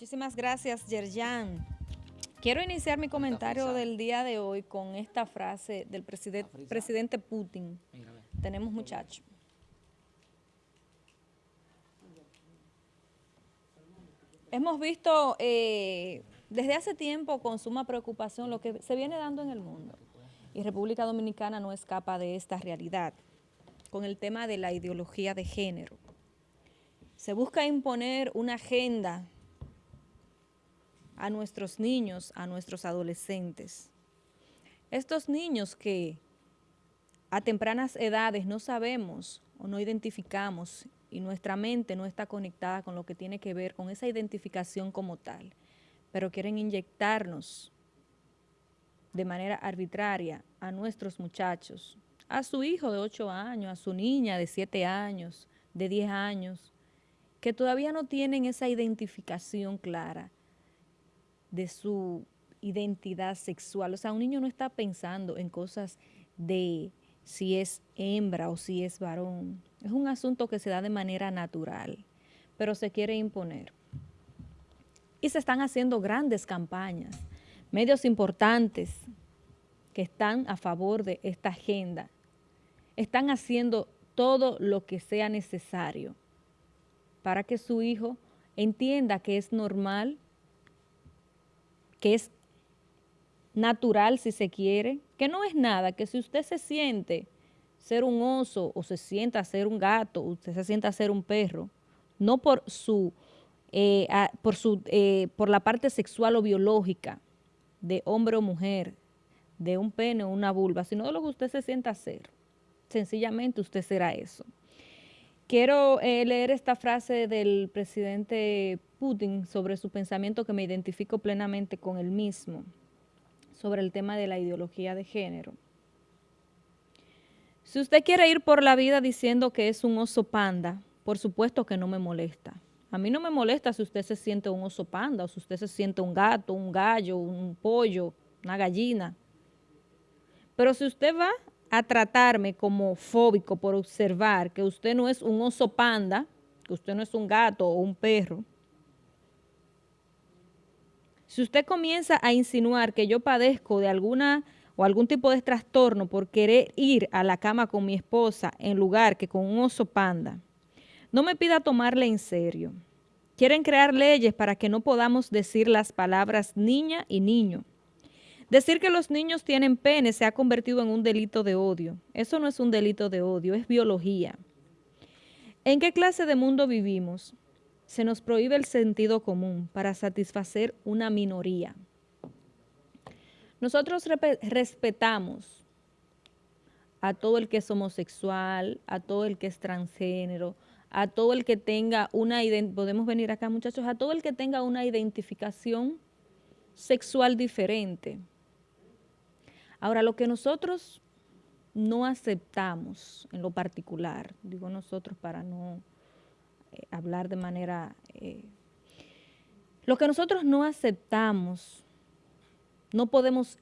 Muchísimas gracias, Yerjan. Quiero iniciar mi comentario del día de hoy con esta frase del presidente Putin. Tenemos muchachos. Hemos visto eh, desde hace tiempo con suma preocupación lo que se viene dando en el mundo y República Dominicana no escapa de esta realidad con el tema de la ideología de género. Se busca imponer una agenda a nuestros niños, a nuestros adolescentes. Estos niños que a tempranas edades no sabemos o no identificamos y nuestra mente no está conectada con lo que tiene que ver con esa identificación como tal, pero quieren inyectarnos de manera arbitraria a nuestros muchachos, a su hijo de 8 años, a su niña de 7 años, de 10 años, que todavía no tienen esa identificación clara de su identidad sexual. O sea, un niño no está pensando en cosas de si es hembra o si es varón. Es un asunto que se da de manera natural, pero se quiere imponer. Y se están haciendo grandes campañas, medios importantes que están a favor de esta agenda, están haciendo todo lo que sea necesario para que su hijo entienda que es normal, que es natural si se quiere, que no es nada, que si usted se siente ser un oso o se sienta ser un gato, usted se sienta ser un perro, no por su, eh, por, su eh, por la parte sexual o biológica de hombre o mujer, de un pene o una vulva, sino de lo que usted se sienta ser. Sencillamente usted será eso. Quiero eh, leer esta frase del presidente Putin sobre su pensamiento que me identifico plenamente con él mismo sobre el tema de la ideología de género. Si usted quiere ir por la vida diciendo que es un oso panda, por supuesto que no me molesta. A mí no me molesta si usted se siente un oso panda o si usted se siente un gato, un gallo, un pollo, una gallina. Pero si usted va a tratarme como fóbico por observar que usted no es un oso panda, que usted no es un gato o un perro, si usted comienza a insinuar que yo padezco de alguna o algún tipo de trastorno por querer ir a la cama con mi esposa en lugar que con un oso panda, no me pida tomarle en serio. Quieren crear leyes para que no podamos decir las palabras niña y niño. Decir que los niños tienen pene se ha convertido en un delito de odio. Eso no es un delito de odio, es biología. ¿En qué clase de mundo vivimos? Se nos prohíbe el sentido común para satisfacer una minoría. Nosotros respetamos a todo el que es homosexual, a todo el que es transgénero, a todo el que tenga una, podemos venir acá muchachos, a todo el que tenga una identificación sexual diferente. Ahora, lo que nosotros no aceptamos en lo particular, digo nosotros para no eh, hablar de manera... Eh, lo que nosotros no aceptamos, no podemos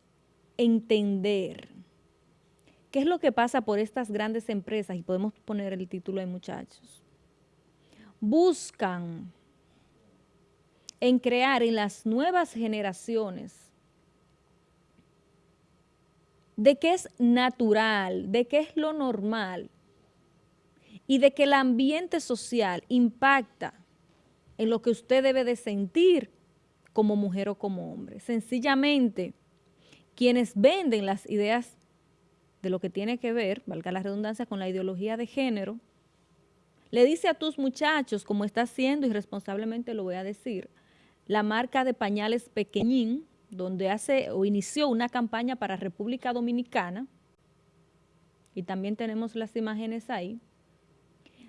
entender qué es lo que pasa por estas grandes empresas, y podemos poner el título de muchachos, buscan en crear en las nuevas generaciones de qué es natural, de qué es lo normal, y de que el ambiente social impacta en lo que usted debe de sentir como mujer o como hombre. Sencillamente, quienes venden las ideas de lo que tiene que ver, valga la redundancia, con la ideología de género, le dice a tus muchachos, como está haciendo, irresponsablemente lo voy a decir, la marca de pañales Pequeñín, donde hace o inició una campaña para República Dominicana, y también tenemos las imágenes ahí,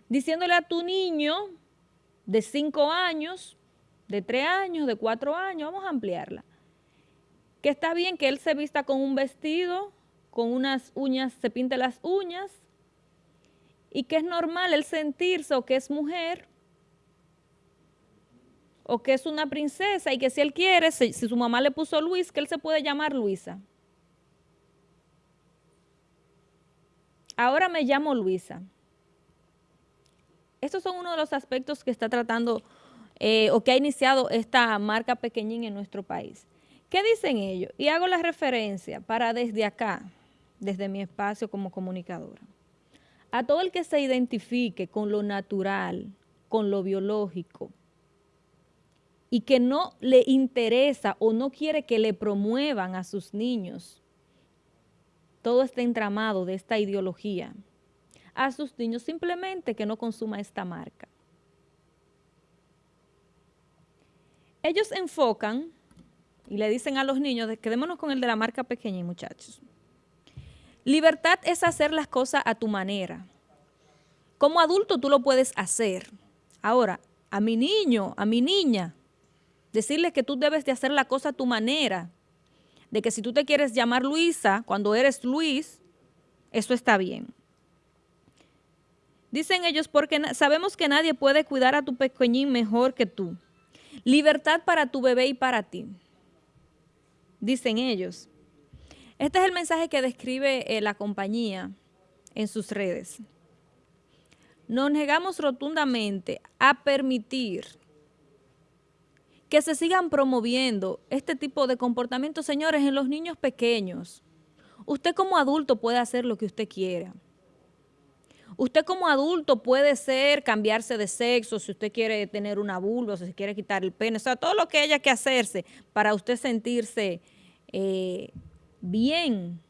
diciéndole a tu niño de 5 años, de 3 años, de 4 años, vamos a ampliarla, que está bien que él se vista con un vestido, con unas uñas, se pinte las uñas, y que es normal el sentirse o que es mujer, o que es una princesa, y que si él quiere, si, si su mamá le puso Luis, que él se puede llamar Luisa. Ahora me llamo Luisa. Estos son uno de los aspectos que está tratando eh, o que ha iniciado esta marca pequeñín en nuestro país. ¿Qué dicen ellos? Y hago la referencia para desde acá, desde mi espacio como comunicadora. A todo el que se identifique con lo natural, con lo biológico, y que no le interesa o no quiere que le promuevan a sus niños todo este entramado de esta ideología, a sus niños simplemente que no consuma esta marca. Ellos enfocan y le dicen a los niños, quedémonos con el de la marca pequeña, muchachos. Libertad es hacer las cosas a tu manera. Como adulto tú lo puedes hacer. Ahora, a mi niño, a mi niña, decirle que tú debes de hacer la cosa a tu manera, de que si tú te quieres llamar Luisa, cuando eres Luis, eso está bien. Dicen ellos, porque sabemos que nadie puede cuidar a tu pequeñín mejor que tú. Libertad para tu bebé y para ti. Dicen ellos. Este es el mensaje que describe eh, la compañía en sus redes. Nos negamos rotundamente a permitir que se sigan promoviendo este tipo de comportamientos, señores, en los niños pequeños. Usted como adulto puede hacer lo que usted quiera. Usted como adulto puede ser cambiarse de sexo, si usted quiere tener una vulva, si quiere quitar el pene, o sea, todo lo que haya que hacerse para usted sentirse eh, bien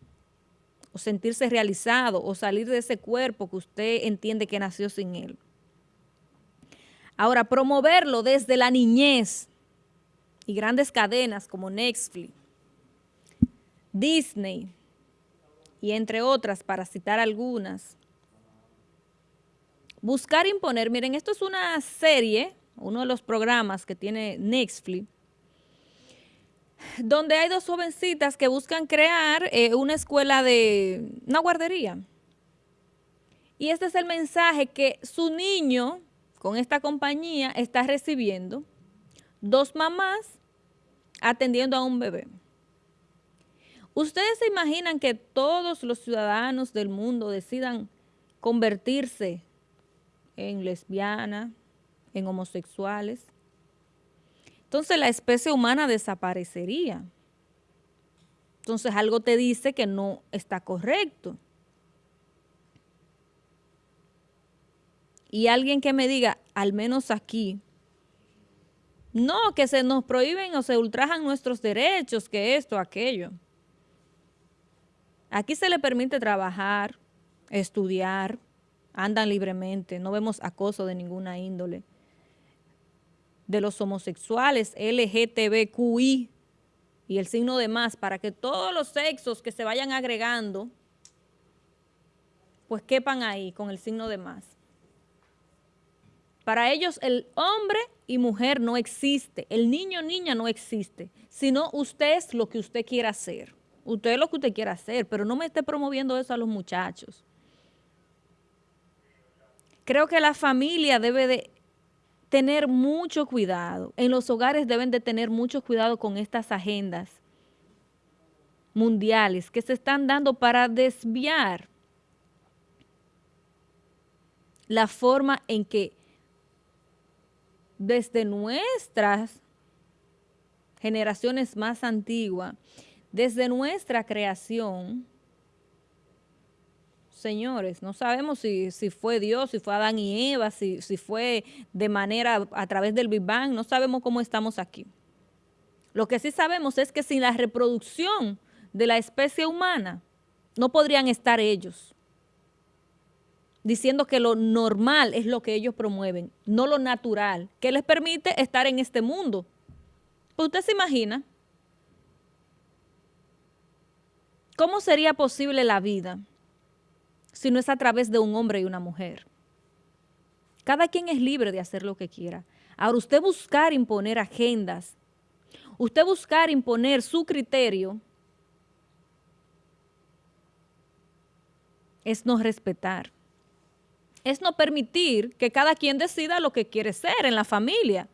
o sentirse realizado o salir de ese cuerpo que usted entiende que nació sin él. Ahora, promoverlo desde la niñez, y grandes cadenas como Netflix, Disney y entre otras, para citar algunas. Buscar imponer, miren, esto es una serie, uno de los programas que tiene Netflix, donde hay dos jovencitas que buscan crear eh, una escuela de, una guardería. Y este es el mensaje que su niño con esta compañía está recibiendo. Dos mamás atendiendo a un bebé. ¿Ustedes se imaginan que todos los ciudadanos del mundo decidan convertirse en lesbianas, en homosexuales? Entonces la especie humana desaparecería. Entonces algo te dice que no está correcto. Y alguien que me diga, al menos aquí, no, que se nos prohíben o se ultrajan nuestros derechos, que esto, aquello. Aquí se le permite trabajar, estudiar, andan libremente, no vemos acoso de ninguna índole. De los homosexuales, LGTBQI y el signo de más, para que todos los sexos que se vayan agregando, pues quepan ahí con el signo de más. Para ellos el hombre y mujer no existe, el niño niña no existe, sino usted es lo que usted quiera hacer. Usted es lo que usted quiera hacer, pero no me esté promoviendo eso a los muchachos. Creo que la familia debe de tener mucho cuidado. En los hogares deben de tener mucho cuidado con estas agendas mundiales que se están dando para desviar la forma en que desde nuestras generaciones más antiguas, desde nuestra creación, señores, no sabemos si, fue Dios, si fue Adán y Eva, si, si fue de manera a través del Big Bang, no sabemos cómo estamos aquí. Lo que sí sabemos es que sin la reproducción de la especie humana, no podrían estar ellos diciendo que lo normal es lo que ellos promueven, no lo natural, que les permite estar en este mundo. Pues usted se imagina cómo sería posible la vida si no es a través de un hombre y una mujer. Cada quien es libre de hacer lo que quiera. Ahora, usted buscar imponer agendas, usted buscar imponer su criterio, es no respetar es no permitir que cada quien decida lo que quiere ser en la familia.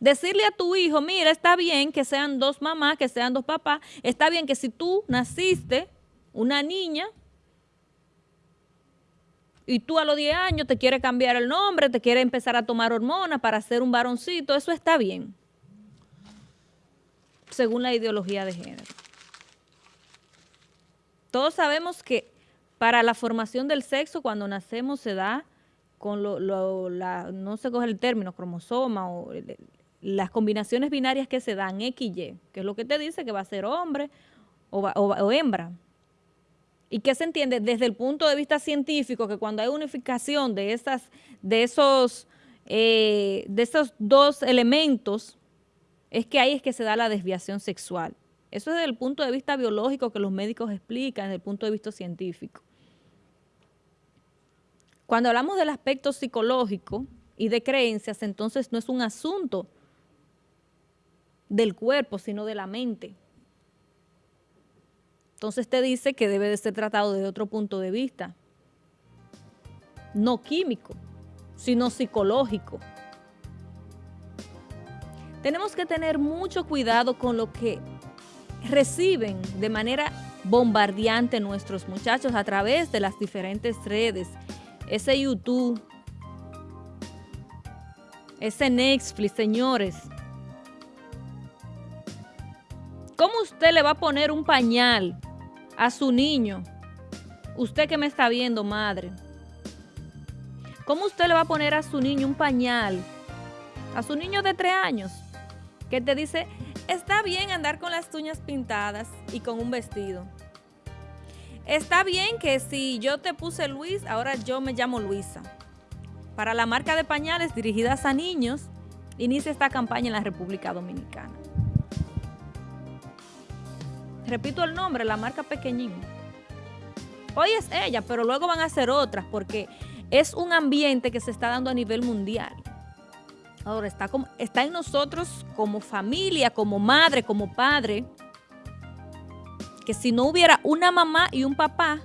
Decirle a tu hijo, mira, está bien que sean dos mamás, que sean dos papás, está bien que si tú naciste una niña y tú a los 10 años te quieres cambiar el nombre, te quieres empezar a tomar hormonas para ser un varoncito, eso está bien, según la ideología de género. Todos sabemos que para la formación del sexo, cuando nacemos se da con lo, no se coge el término, cromosoma o las combinaciones binarias que se dan, X y Y, que es lo que te dice que va a ser hombre o, hembra. ¿Y qué se entiende desde el punto de vista científico? Que cuando hay unificación de, esas, de, esos, eh, de esos dos elementos, es que ahí es que se da la desviación sexual. Eso es desde el punto de vista biológico que los médicos explican, desde el punto de vista científico. Cuando hablamos del aspecto psicológico y de creencias, entonces no es un asunto del cuerpo, sino de la mente. Entonces te dice que debe de ser tratado desde otro punto de vista, no químico, sino psicológico. Tenemos que tener mucho cuidado con lo que reciben de manera bombardeante nuestros muchachos a través de las diferentes redes ese YouTube, ese Netflix, señores. ¿Cómo usted le va a poner un pañal a su niño? Usted que me está viendo, madre. ¿Cómo usted le va a poner a su niño un pañal? A su niño de tres años. Que te dice, está bien andar con las uñas pintadas y con un vestido. Está bien que si yo te puse Luis, ahora yo me llamo Luisa. Para la marca de pañales dirigidas a niños, inicia esta campaña en la República Dominicana. Repito el nombre, la marca Pequeñín. Hoy es ella, pero luego van a ser otras porque es un ambiente que se está dando a nivel mundial. Ahora está, como, está en nosotros como familia, como madre, como padre, que si no hubiera una mamá y un papá,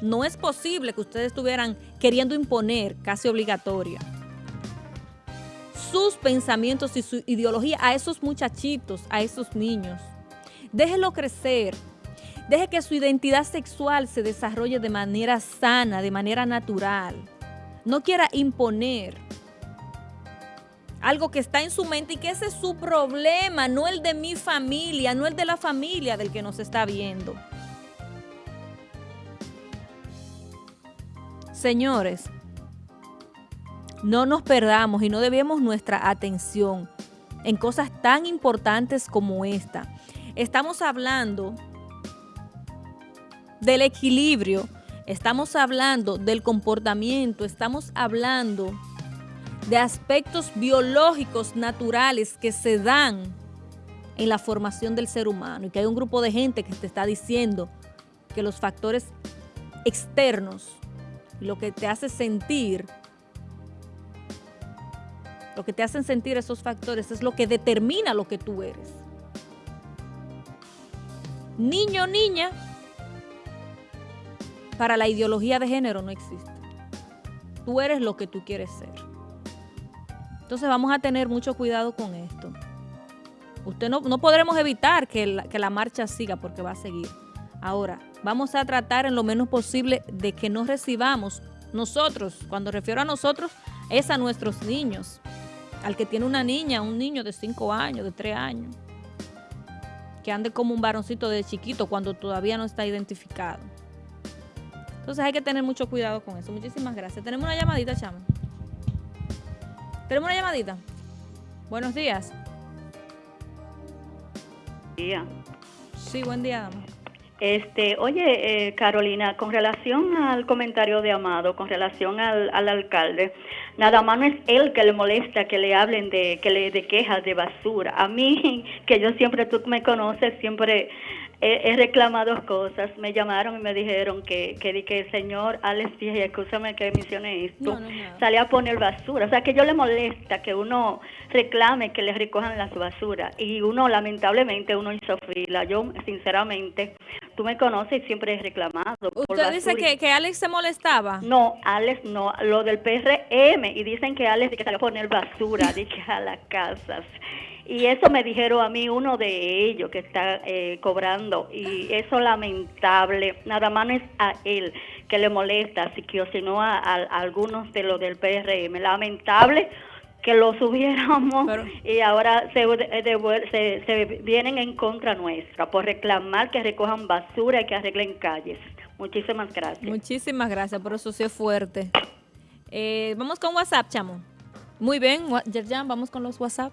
no es posible que ustedes estuvieran queriendo imponer, casi obligatoria, sus pensamientos y su ideología a esos muchachitos, a esos niños. Déjelo crecer. Deje que su identidad sexual se desarrolle de manera sana, de manera natural. No quiera imponer algo que está en su mente y que ese es su problema, no el de mi familia, no el de la familia del que nos está viendo. Señores, no nos perdamos y no debemos nuestra atención en cosas tan importantes como esta. Estamos hablando del equilibrio, estamos hablando del comportamiento, estamos hablando de aspectos biológicos naturales que se dan en la formación del ser humano y que hay un grupo de gente que te está diciendo que los factores externos, lo que te hace sentir, lo que te hacen sentir esos factores es lo que determina lo que tú eres. Niño, niña, para la ideología de género no existe. Tú eres lo que tú quieres ser. Entonces vamos a tener mucho cuidado con esto. Usted no, podremos evitar que la, que la marcha siga porque va a seguir. Ahora, vamos a tratar en lo menos posible de que no recibamos nosotros, cuando refiero a nosotros, es a nuestros niños. Al que tiene una niña, un niño de 5 años, de 3 años, que ande como un varoncito de chiquito cuando todavía no está identificado. Entonces hay que tener mucho cuidado con eso. Muchísimas gracias. Tenemos una llamadita, chama. Tenemos una llamadita. Buenos días. Día. Sí, buen día, dama. Este, oye, eh, Carolina, con relación al comentario de Amado, con relación al, al, alcalde, nada más no es él que le molesta que le hablen de que le de quejas de basura. A mí, que yo siempre, tú me conoces, siempre he, reclamado cosas. Me llamaron y me dijeron que, que, que señor Alex dije, escúchame que mencioné esto, salía a poner basura. O sea, que yo le molesta que uno reclame que le recojan las basuras. Y uno, lamentablemente, uno hizo fila. Yo, sinceramente, tú me conoces y siempre he reclamado. ¿Usted dice que, que Alex se molestaba? No, Alex no, lo del PRM. Y dicen que Alex que salió a poner basura, dije, a las casas Y eso me dijeron a mí uno de ellos que está eh, cobrando y eso lamentable, nada más es a él que le molesta, así que sino a, a, algunos de los del PRM, lamentable que lo subiéramos y ahora se, se, se, vienen en contra nuestra por reclamar que recojan basura y que arreglen calles. Muchísimas gracias. Muchísimas gracias, por eso sí es fuerte. Eh, vamos con WhatsApp, chamo. Muy bien, Yerjan, vamos con los WhatsApp.